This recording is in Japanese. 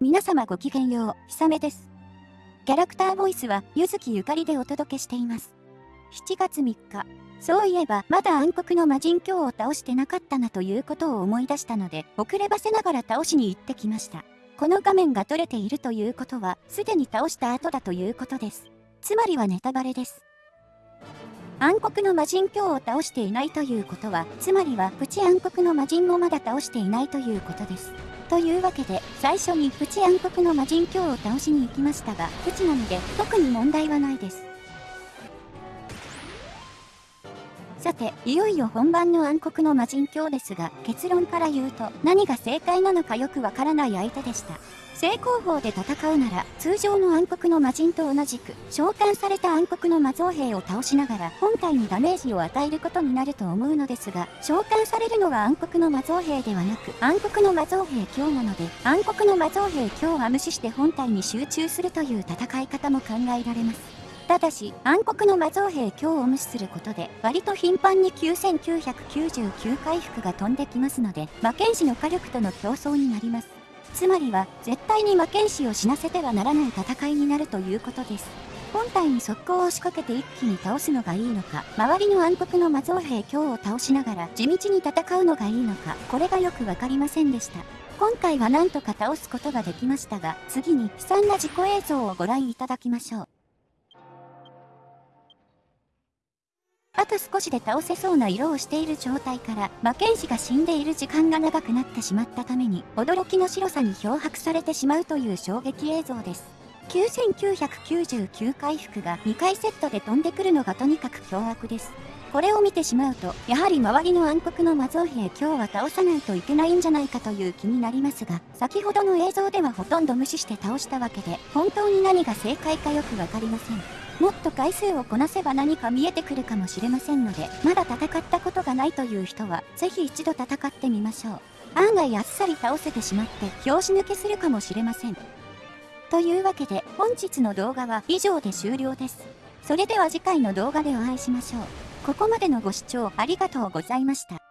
皆様ごきげんよう、ひさめです。キャラクターボイスは、ゆずきゆかりでお届けしています。7月3日、そういえば、まだ暗黒の魔人教を倒してなかったなということを思い出したので、遅ればせながら倒しに行ってきました。この画面が撮れているということは、すでに倒した後だということです。つまりはネタバレです。暗黒の魔人教を倒していないということは、つまりはプチ暗黒の魔人もまだ倒していないということです。というわけで、最初にプチ暗黒の魔人鏡を倒しに行きましたが、プチなので特に問題はないです。さて、いよいよ本番の暗黒の魔人教ですが、結論から言うと、何が正解なのかよくわからない相手でした。正攻法で戦うなら、通常の暗黒の魔人と同じく、召喚された暗黒の魔造兵を倒しながら、本体にダメージを与えることになると思うのですが、召喚されるのは暗黒の魔造兵ではなく、暗黒の魔造兵強なので、暗黒の魔造兵強は無視して本体に集中するという戦い方も考えられます。ただし、暗黒の魔造兵強を無視することで、割と頻繁に9999回復が飛んできますので、魔剣士の火力との競争になります。つまりは、絶対に魔剣士を死なせてはならない戦いになるということです。本体に速攻を仕掛けて一気に倒すのがいいのか、周りの暗黒の魔造兵強を倒しながら地道に戦うのがいいのか、これがよくわかりませんでした。今回はなんとか倒すことができましたが、次に悲惨な自己映像をご覧いただきましょう。あと少しで倒せそうな色をしている状態から魔剣士が死んでいる時間が長くなってしまったために驚きの白さに漂白されてしまうという衝撃映像です。9999回復が2回セットで飛んでくるのがとにかく凶悪です。これを見てしまうと、やはり周りの暗黒の魔造兵今日は倒さないといけないんじゃないかという気になりますが、先ほどの映像ではほとんど無視して倒したわけで、本当に何が正解かよくわかりません。もっと回数をこなせば何か見えてくるかもしれませんので、まだ戦ったことがないという人は、ぜひ一度戦ってみましょう。案外あっさり倒せてしまって、拍子抜けするかもしれません。というわけで、本日の動画は以上で終了です。それでは次回の動画でお会いしましょう。ここまでのご視聴ありがとうございました。